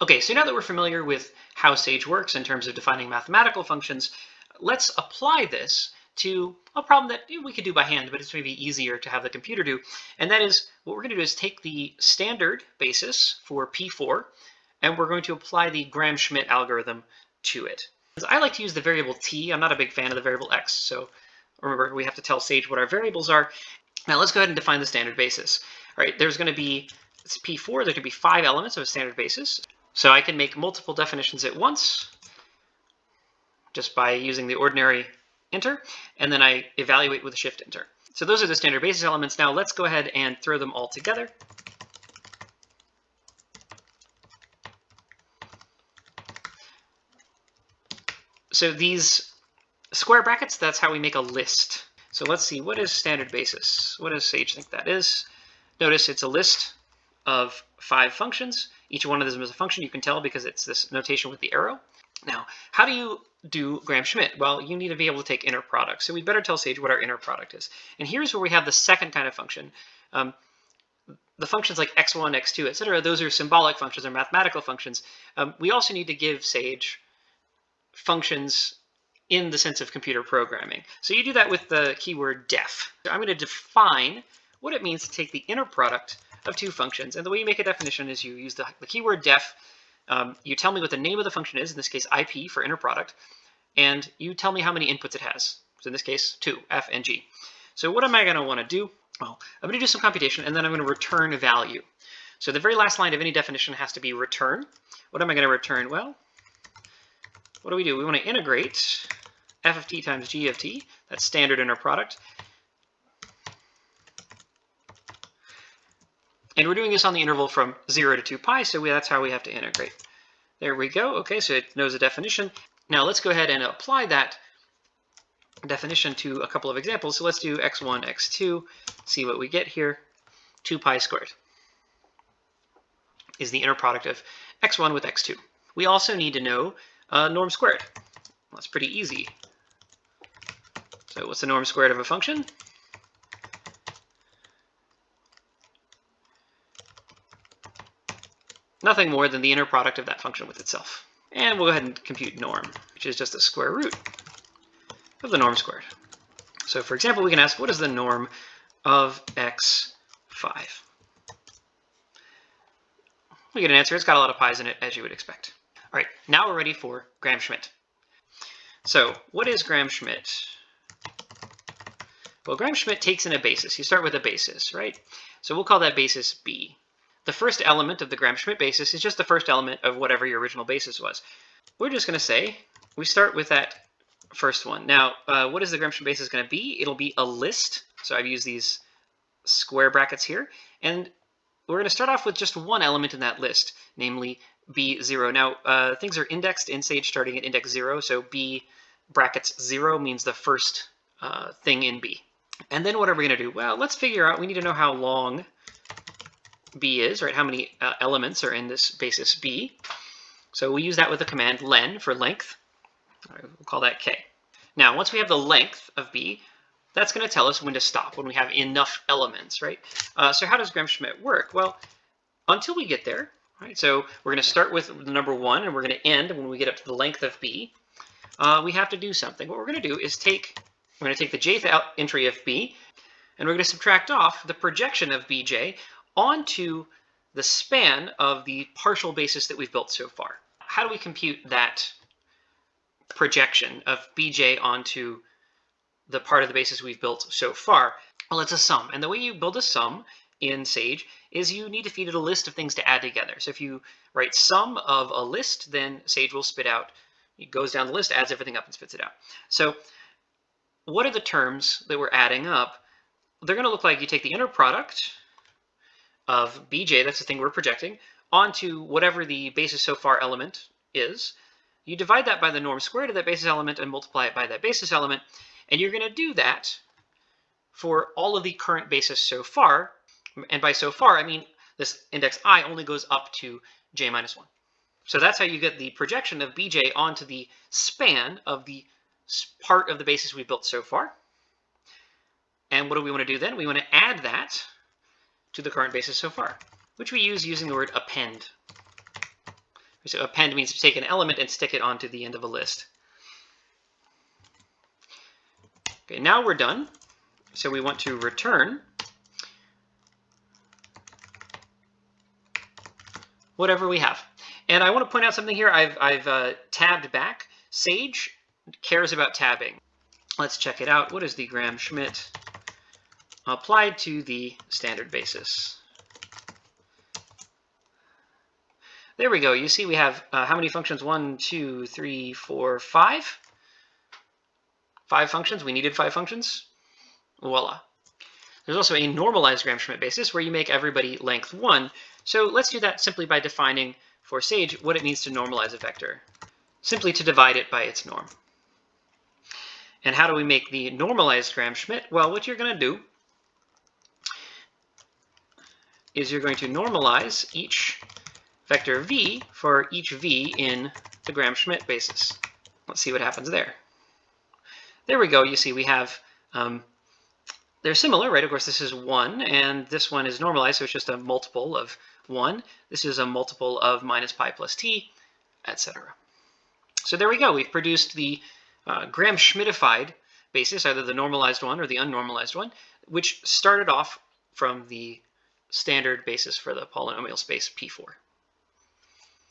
Okay, so now that we're familiar with how Sage works in terms of defining mathematical functions, let's apply this to a problem that we could do by hand, but it's maybe easier to have the computer do. And that is, what we're going to do is take the standard basis for P4, and we're going to apply the Gram-Schmidt algorithm to it. I like to use the variable t. I'm not a big fan of the variable x, so remember we have to tell Sage what our variables are. Now let's go ahead and define the standard basis. All right, there's going to be it's P4, there could be five elements of a standard basis. So I can make multiple definitions at once just by using the ordinary enter, and then I evaluate with a shift enter. So those are the standard basis elements. Now let's go ahead and throw them all together. So these square brackets, that's how we make a list. So let's see, what is standard basis? What does Sage think that is? Notice it's a list of five functions. Each one of them is a function. You can tell because it's this notation with the arrow. Now, how do you do Gram-Schmidt? Well, you need to be able to take inner product. So we better tell Sage what our inner product is. And here's where we have the second kind of function. Um, the functions like x1, x2, etc., those are symbolic functions or mathematical functions. Um, we also need to give Sage functions in the sense of computer programming. So you do that with the keyword def. So I'm going to define what it means to take the inner product of two functions. And the way you make a definition is you use the, the keyword def. Um, you tell me what the name of the function is, in this case IP for inner product, and you tell me how many inputs it has. So in this case, two, F and G. So what am I going to want to do? Well, I'm going to do some computation, and then I'm going to return a value. So the very last line of any definition has to be return. What am I going to return? Well, what do we do? We want to integrate f of t times g of t, that's standard inner product, And we're doing this on the interval from 0 to 2 pi, so we, that's how we have to integrate. There we go. Okay, so it knows the definition. Now let's go ahead and apply that definition to a couple of examples. So let's do x1, x2, see what we get here. 2 pi squared is the inner product of x1 with x2. We also need to know uh, norm squared. Well, that's pretty easy. So what's the norm squared of a function? Nothing more than the inner product of that function with itself. And we'll go ahead and compute norm, which is just the square root of the norm squared. So for example, we can ask, what is the norm of x5? We get an answer. It's got a lot of pi's in it, as you would expect. All right, now we're ready for Gram-Schmidt. So what is Gram-Schmidt? Well, Gram-Schmidt takes in a basis. You start with a basis, right? So we'll call that basis B. The first element of the Gram-Schmidt basis is just the first element of whatever your original basis was. We're just going to say we start with that first one. Now, uh, what is the Gram-Schmidt basis going to be? It'll be a list. So I've used these square brackets here. And we're going to start off with just one element in that list, namely B0. Now, uh, things are indexed in Sage starting at index 0, so B brackets 0 means the first uh, thing in B. And then what are we going to do? Well, let's figure out, we need to know how long b is, right? How many uh, elements are in this basis b. So we use that with the command len for length. Right, we'll call that k. Now, once we have the length of b, that's going to tell us when to stop, when we have enough elements, right? Uh, so how does Gram-Schmidt work? Well, until we get there, right? So we're going to start with the number one, and we're going to end when we get up to the length of b. Uh, we have to do something. What we're going to do is take, we're going to take the jth entry of b, and we're going to subtract off the projection of bj onto the span of the partial basis that we've built so far. How do we compute that projection of bj onto the part of the basis we've built so far? Well, it's a sum. And the way you build a sum in Sage is you need to feed it a list of things to add together. So if you write sum of a list, then Sage will spit out, it goes down the list, adds everything up and spits it out. So what are the terms that we're adding up? They're going to look like you take the inner product of bj, that's the thing we're projecting, onto whatever the basis so far element is. You divide that by the norm squared of that basis element and multiply it by that basis element. And you're going to do that for all of the current basis so far. And by so far, I mean this index i only goes up to j minus 1. So that's how you get the projection of bj onto the span of the part of the basis we built so far. And what do we want to do then? We want to add that to the current basis so far, which we use using the word append. So append means to take an element and stick it onto the end of a list. Okay, now we're done. So we want to return whatever we have. And I want to point out something here. I've, I've uh, tabbed back. Sage cares about tabbing. Let's check it out. What is the Gram-Schmidt applied to the standard basis? There we go. You see we have uh, how many functions? One, two, three, four, five. Five functions. We needed five functions. Voila. There's also a normalized Gram-Schmidt basis where you make everybody length 1. So let's do that simply by defining for Sage what it means to normalize a vector. Simply to divide it by its norm. And how do we make the normalized Gram-Schmidt? Well, what you're going to do is you're going to normalize each vector v for each v in the Gram-Schmidt basis. Let's see what happens there. There we go. You see we have um, they're similar, right? Of course, this is 1, and this one is normalized, so it's just a multiple of 1. This is a multiple of minus pi plus t, etc. So there we go. We've produced the uh, Gram-Schmidtified basis, either the normalized one or the unnormalized one, which started off from the standard basis for the polynomial space P4.